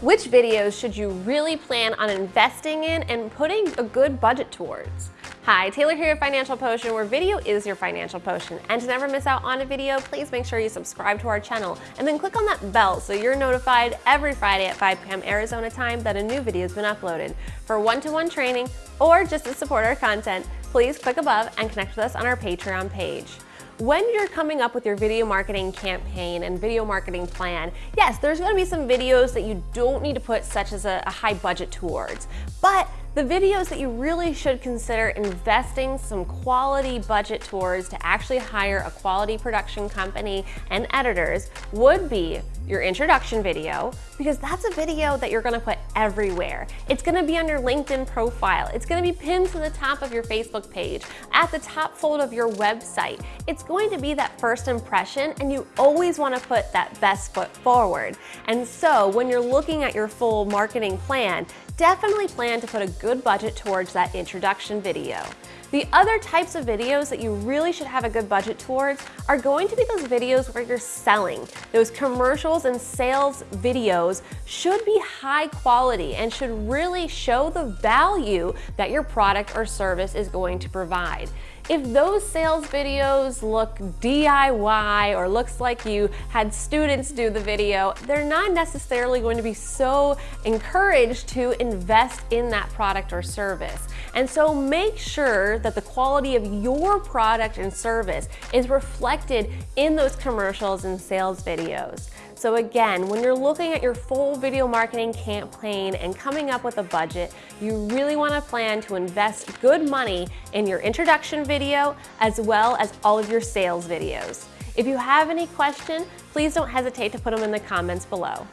Which videos should you really plan on investing in and putting a good budget towards? Hi, Taylor here at Financial Potion, where video is your financial potion. And to never miss out on a video, please make sure you subscribe to our channel and then click on that bell so you're notified every Friday at 5 p.m. Arizona time that a new video has been uploaded. For one-to-one -one training or just to support our content, please click above and connect with us on our Patreon page. When you're coming up with your video marketing campaign and video marketing plan, yes, there's gonna be some videos that you don't need to put such as a, a high budget towards, but the videos that you really should consider investing some quality budget towards to actually hire a quality production company and editors would be your introduction video, because that's a video that you're gonna put everywhere. It's gonna be on your LinkedIn profile. It's gonna be pinned to the top of your Facebook page, at the top fold of your website. It's going to be that first impression, and you always wanna put that best foot forward. And so when you're looking at your full marketing plan, definitely plan to put a good budget towards that introduction video. The other types of videos that you really should have a good budget towards are going to be those videos where you're selling. Those commercials and sales videos should be high quality and should really show the value that your product or service is going to provide. If those sales videos look DIY or looks like you had students do the video, they're not necessarily going to be so encouraged to invest in that product or service. And so make sure that the quality of your product and service is reflected in those commercials and sales videos. So again, when you're looking at your full video marketing campaign and coming up with a budget, you really wanna plan to invest good money in your introduction video as well as all of your sales videos. If you have any questions, please don't hesitate to put them in the comments below.